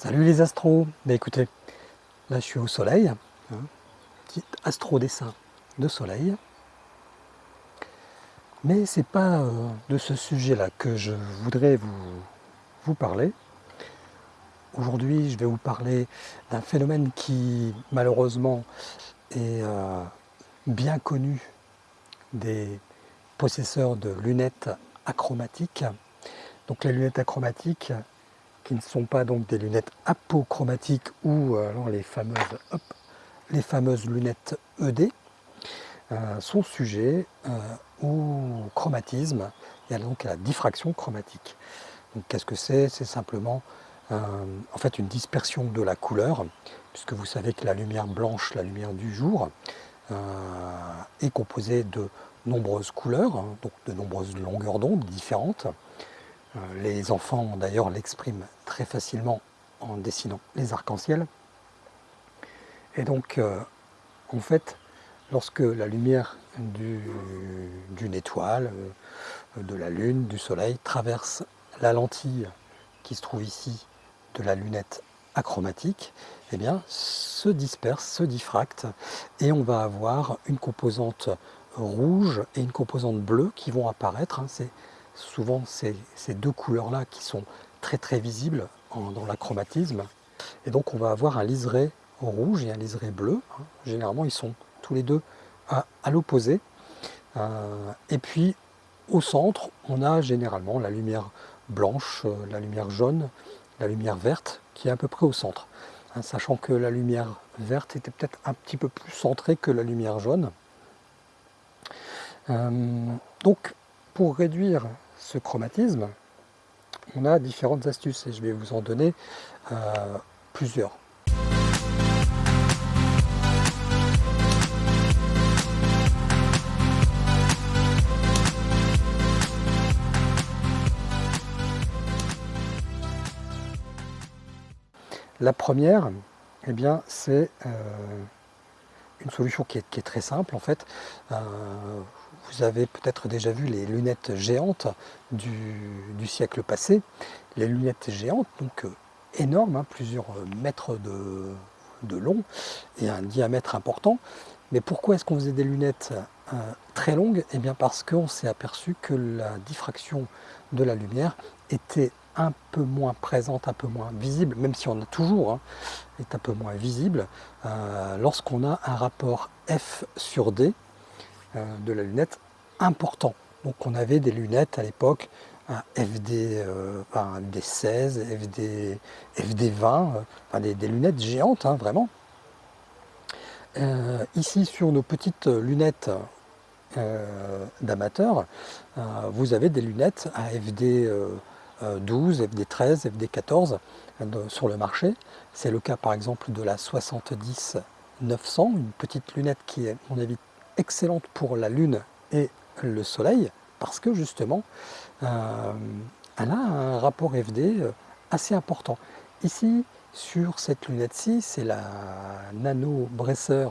Salut les astros Ben écoutez, là je suis au soleil, hein, petit astro dessin de soleil. Mais c'est pas euh, de ce sujet-là que je voudrais vous, vous parler. Aujourd'hui, je vais vous parler d'un phénomène qui, malheureusement, est euh, bien connu des possesseurs de lunettes achromatiques. Donc les lunettes achromatiques, qui ne sont pas donc des lunettes apochromatiques ou euh, les fameuses, lunettes ED, euh, sont sujets euh, au chromatisme et donc à la diffraction chromatique. Donc qu'est-ce que c'est? C'est simplement en fait une dispersion de la couleur, puisque vous savez que la lumière blanche, la lumière du jour, est composée de nombreuses couleurs, hein, donc de nombreuses longueurs d'onde différentes. Euh, les enfants d'ailleurs l'expriment très facilement en dessinant les arcs-en-ciel. Et donc, euh, en fait, lorsque la lumière d'une étoile, euh, de la lune, du soleil, traverse la lentille qui se trouve ici de la lunette achromatique, eh bien, se disperse, se diffracte, et on va avoir une composante rouge et une composante bleue qui vont apparaître. Hein. Souvent ces, deux couleurs-là qui sont très très visibles dans l'achromatisme. Et donc on va avoir un liseré rouge et un liseré bleu. Hein. Généralement ils sont tous les deux à, l'opposé. Euh, et puis au centre, on a généralement la lumière blanche, euh, la lumière jaune, la lumière verte qui est à peu près au centre. Hein, sachant que la lumière verte était peut-être un petit peu plus centrée que la lumière jaune. Euh, donc pour réduire ce chromatisme, on a différentes astuces et je vais vous en donner euh, plusieurs. La première, eh bien, c'est euh, une solution qui est, très simple en fait. Euh, vous avez peut-être déjà vu les lunettes géantes du, siècle passé. Les lunettes géantes, donc euh, énormes, hein, plusieurs mètres de, long et un diamètre important. Mais pourquoi est-ce qu'on faisait des lunettes euh, très longues? Eh bien parce qu'on s'est aperçu que la diffraction de la lumière était un peu moins présente, un peu moins visible, même si on a toujours, hein, est un peu moins visible, euh, lorsqu'on a un rapport F sur D euh, de la lunette important. Donc on avait des lunettes à l'époque, un FD, euh, 16, FD, FD 20, des, lunettes géantes, hein, vraiment. Euh, ici sur nos petites lunettes d'amateurs, vous avez des lunettes à FD 12, FD 13, FD 14 sur le marché. C'est le cas par exemple de la 70-900, une petite lunette qui est, à mon avis, excellente pour la Lune et le Soleil, parce que justement, euh, elle a un rapport FD euh, assez important. Ici, sur cette lunette-ci, c'est la Nano Bresser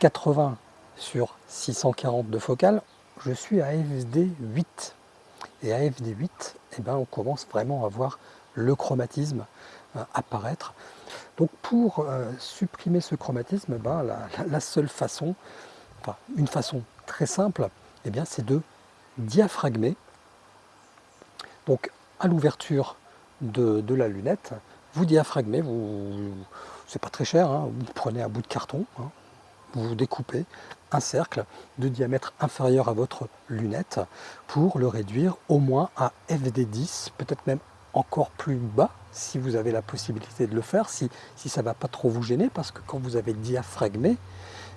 80 sur 640 de focale. Je suis à FD 8. Et à FD 8, eh ben, on commence vraiment à voir le chromatisme euh, apparaître. Donc pour supprimer ce chromatisme, ben, la, seule façon, une façon très simple, eh bien c'est de diaphragmer. Donc à l'ouverture de, la lunette, vous diaphragmez, vous, c'est pas très cher, hein, vous prenez un bout de carton, hein, vous découpez un cercle de diamètre inférieur à votre lunette pour le réduire au moins à FD10, peut-être même encore plus bas si vous avez la possibilité de le faire, si, si ça ne va pas trop vous gêner, parce que quand vous avez diaphragmé,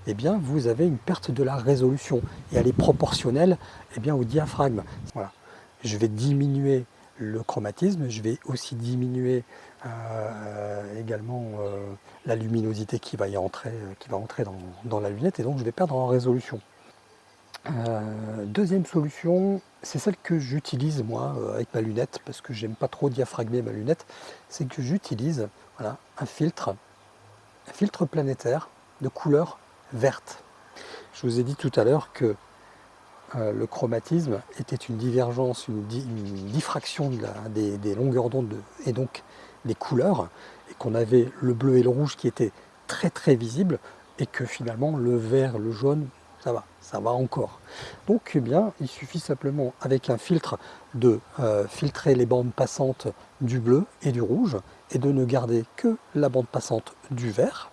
eh bien, vous avez une perte de la résolution. Et elle est proportionnelle eh bien, au diaphragme. Je vais diminuer le chromatisme, je vais aussi diminuer euh, également euh, la luminosité qui va y entrer, euh, qui va entrer dans, la lunette. Et donc je vais perdre en résolution. deuxième solution, c'est celle que j'utilise moi avec ma lunette, parce que j'aime pas trop diaphragmer ma lunette, c'est que j'utilise un filtre, un filtre planétaire de couleur Je vous ai dit tout à l'heure que euh, le chromatisme était une divergence, une, diffraction des, longueurs d'onde et donc des couleurs, et qu'on avait le bleu et le rouge qui étaient très très visibles, et que finalement le vert, le jaune, ça va, ça va encore. Donc eh bien, il suffit simplement avec un filtre de euh, filtrer les bandes passantes du bleu et du rouge et de ne garder que la bande passante du vert.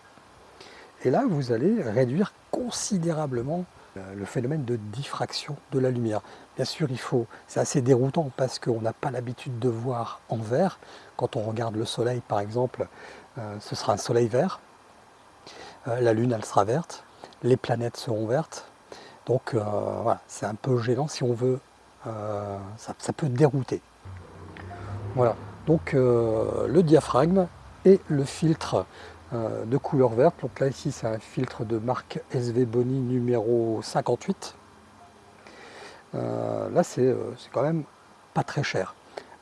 Et là, vous allez réduire considérablement euh, le phénomène de diffraction de la lumière. Bien sûr, il faut, c'est assez déroutant parce qu'on n'a pas l'habitude de voir en vert. Quand on regarde le soleil, par exemple, euh, ce sera un soleil vert. la lune, elle sera verte les planètes seront vertes. Donc euh, voilà, c'est un peu gênant si on veut, euh, ça, peut dérouter. Voilà, donc euh, le diaphragme et le filtre de couleur verte. Donc là ici c'est un filtre de marque SV Boni numéro 58. là c'est quand même pas très cher.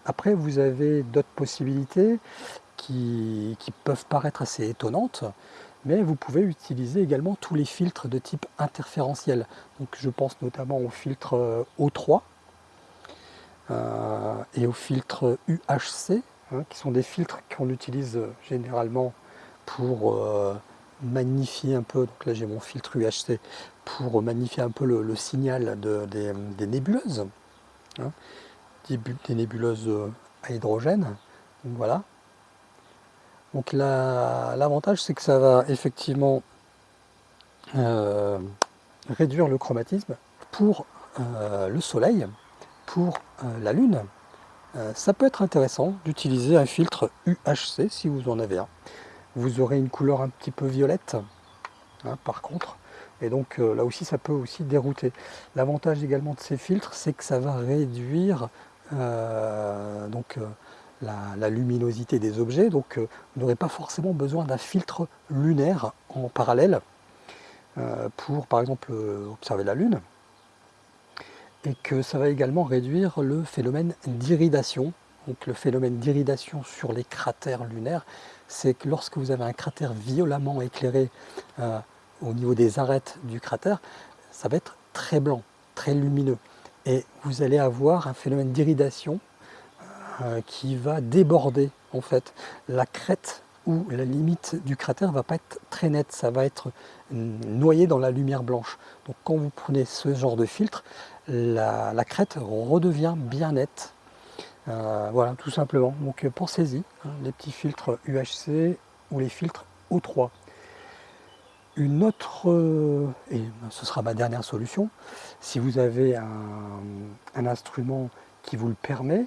Après vous avez d'autres possibilités qui, peuvent paraître assez étonnantes mais vous pouvez utiliser également tous les filtres de type interférentiel. Donc je pense notamment au filtre euh, O3 euh, et au filtre UHC, hein, qui sont des filtres qu'on utilise euh, généralement pour magnifier un peu, donc là j'ai mon filtre UHC, pour magnifier un peu le, signal des, nébuleuses, hein, des, nébuleuses à hydrogène. Donc voilà, donc l'avantage c'est que ça va effectivement euh, réduire le chromatisme pour euh, le soleil, pour euh, la lune. ça peut être intéressant d'utiliser un filtre UHC si vous en avez un. Vous aurez une couleur un petit peu violette hein, par contre. Et donc là aussi ça peut aussi dérouter. L'avantage également de ces filtres c'est que ça va réduire donc, la, luminosité des objets, donc euh, vous n'aurez pas forcément besoin d'un filtre lunaire en parallèle euh, pour par exemple euh, observer la Lune, et que ça va également réduire le phénomène d'iridation. Donc le phénomène d'iridation sur les cratères lunaires, c'est que lorsque vous avez un cratère violemment éclairé au niveau des arêtes du cratère, ça va être très blanc, très lumineux. Et vous allez avoir un phénomène d'iridation euh, qui va déborder en fait. La crête ou la limite du cratère va pas être très nette, ça va être noyé dans la lumière blanche. Donc quand vous prenez ce genre de filtre, la, crête redevient bien nette. Euh, voilà, tout simplement. Donc euh, pensez-y, hein, les petits filtres UHC ou les filtres O3. Une autre, et ce sera ma dernière solution, si vous avez un instrument qui vous le permet,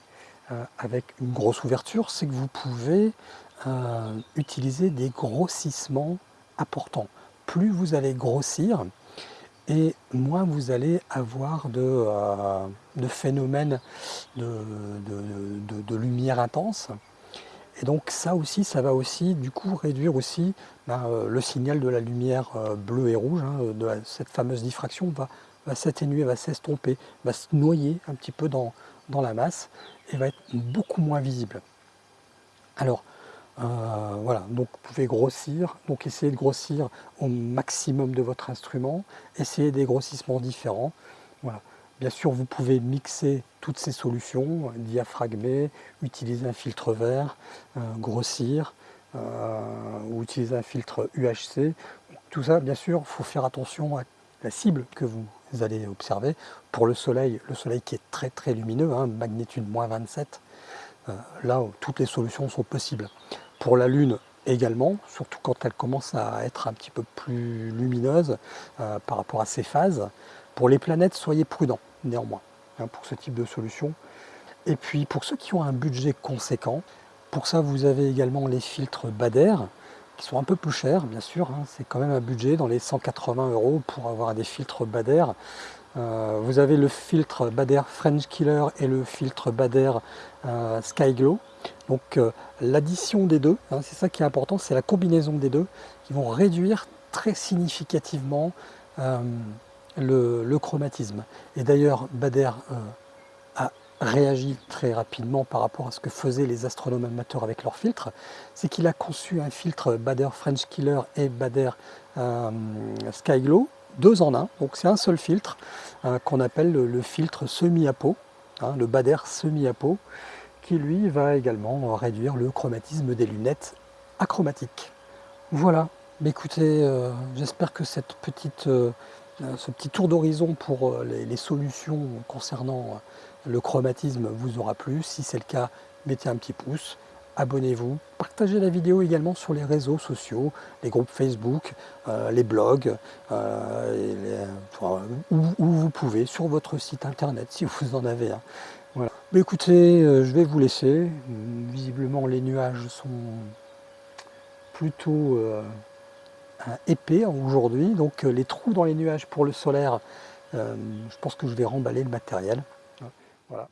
euh, avec une grosse ouverture, c'est que vous pouvez euh, utiliser des grossissements importants. Plus vous allez grossir, et moins vous allez avoir de, euh, phénomènes de, lumière intense. Et donc ça aussi, ça va aussi du coup réduire aussi ben, le signal de la lumière bleue et rouge, hein, de cette fameuse diffraction va, va s'atténuer, va s'estomper, va se noyer un petit peu dans, dans la masse et va être beaucoup moins visible. Alors, euh, voilà, donc vous pouvez grossir, donc essayez de grossir au maximum de votre instrument, essayez des grossissements différents. Bien sûr, vous pouvez mixer toutes ces solutions, diaphragmer, utiliser un filtre vert, euh, grossir, euh, ou utiliser un filtre UHC. Tout ça, bien sûr, il faut faire attention à la cible que vous allez observer. Pour le soleil, le soleil qui est très très lumineux, hein, magnitude moins 27, euh, là toutes les solutions sont possibles. Pour la Lune également, surtout quand elle commence à être un petit peu plus lumineuse euh, par rapport à ses phases. Pour les planètes, soyez prudents néanmoins hein, pour ce type de solution. Et puis pour ceux qui ont un budget conséquent, pour ça vous avez également les filtres Bader, qui sont un peu plus chers, bien sûr. Hein. c'est quand même un budget dans les 180 euros pour avoir des filtres Bader. Euh, vous avez le filtre Bader French Killer et le filtre Bader euh, Sky Glow. Donc euh, l'addition des deux, hein, c'est ça qui est important, c'est la combinaison des deux qui vont réduire très significativement le, le, chromatisme. Et d'ailleurs, Bader réagit très rapidement par rapport à ce que faisaient les astronomes amateurs avec leurs filtres, c'est qu'il a conçu un filtre Bader French Killer et Bader euh, Skyglow, deux en un, donc c'est un seul filtre euh, qu'on appelle le, filtre semi-apo, hein, le Bader semi-apo, qui lui va également réduire le chromatisme des lunettes achromatiques. Voilà, écoutez, euh, j'espère que cette petite, euh, ce petit tour d'horizon pour les, solutions concernant le chromatisme vous aura plu. Si c'est le cas, mettez un petit pouce, abonnez-vous, partagez la vidéo également sur les réseaux sociaux, les groupes Facebook, les blogs, les, où, vous pouvez, sur votre site internet si vous en avez un. Écoutez, je vais vous laisser. Visiblement, les nuages sont plutôt euh, épais aujourd'hui, donc euh, les trous dans les nuages pour le solaire, euh, je pense que je vais remballer le matériel. Voilà.